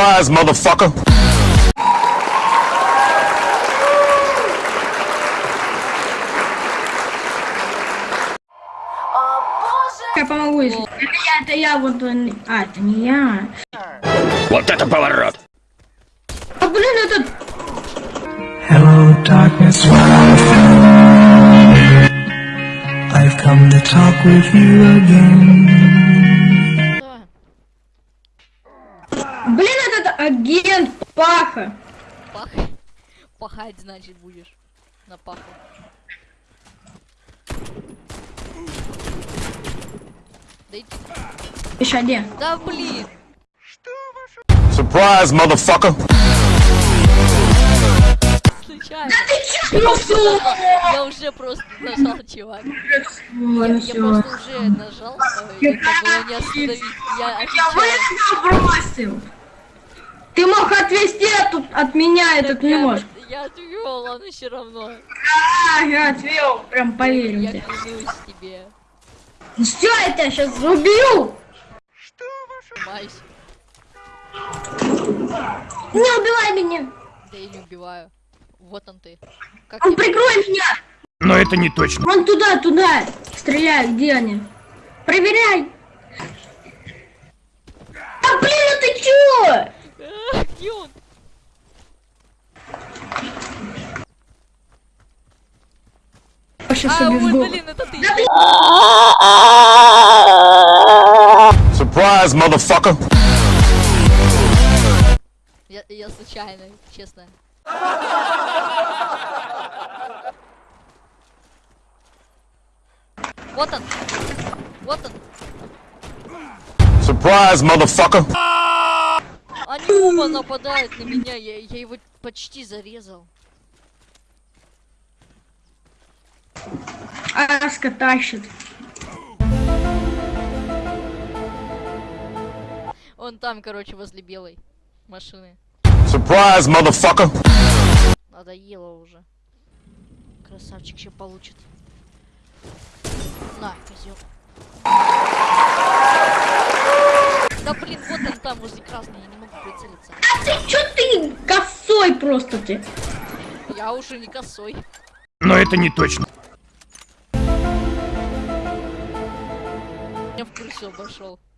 Surprise, motherfucker. Я помогу, если... Это я, это я, вот он... А, это не я. Вот это поворот. А, блин, этот... Hello, darkness, what I found. I've come to talk with you again. агент Паха. пах... Пахать, значит, будешь. На паху. Да иди... Еще где? Да блин! Surprise, motherfucker. Случайно. Ну все! Я уже просто нажал, чувак. Я все. просто уже нажал, э, это было не остановить. Я Я выстрел бросил! Ты мог отвести от, от меня этот не Я- можешь. Я отвел, он все равно. А, я отвел, прям поверил Я тебе. клянусь тебе. Все, я тебя сейчас убью! Майсь. Не убивай меня! Да я не убиваю. Вот он ты. Как Он прикрой меня! Но это не точно. Вон туда, туда! Стреляй, где они? Проверяй! А блин, а ты чё? А, Где он? Я сейчас А, это ты. Surprise, motherfucker. Я, я случайно, честно. Вот он. Вот он. Surprise, motherfucker. Они оба нападают на меня. Я, я его почти зарезал. Аска тащит. Он там, короче, возле белой машины. Surprise, motherfucker. Надоело уже. Красавчик еще получит. На, козел. Да блин, вот он там возле красной, я не могу прицелиться. А ты чё ты косой просто ты? Я уже не косой. Но это не точно. Я в крысу обошел.